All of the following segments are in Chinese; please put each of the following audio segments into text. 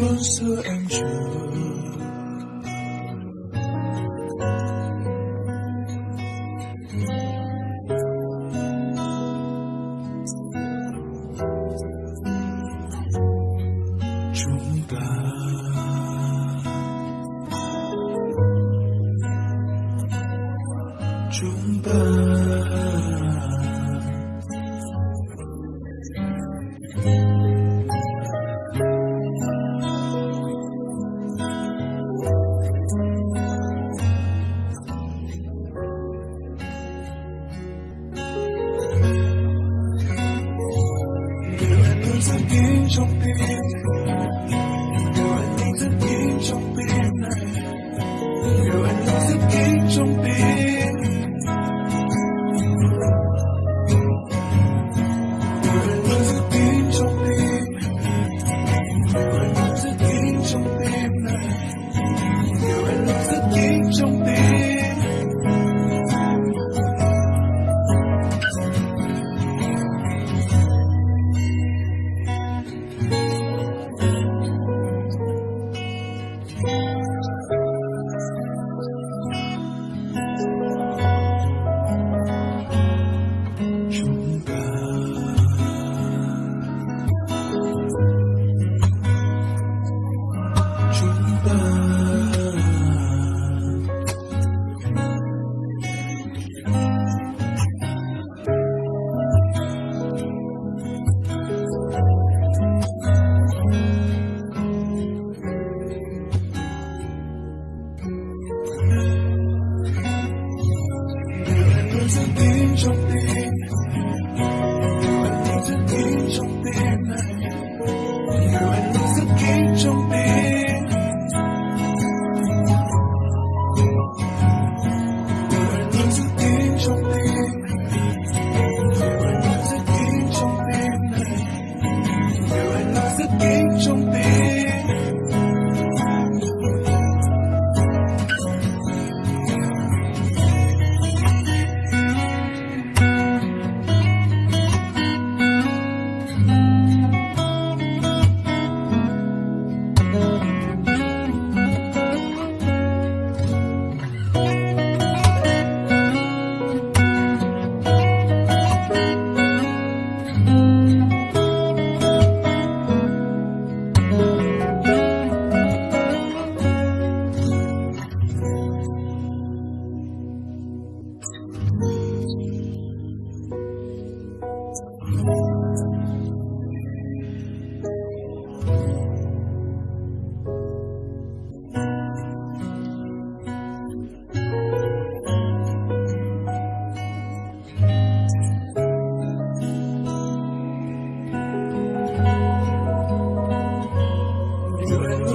春色暗折，终罢，终罢。在云中飞。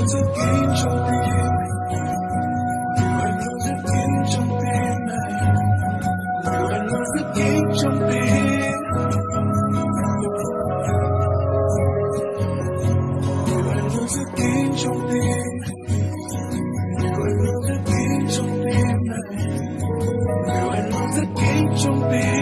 自己中的愛，留在天中的愛，留在天中的愛。Don't be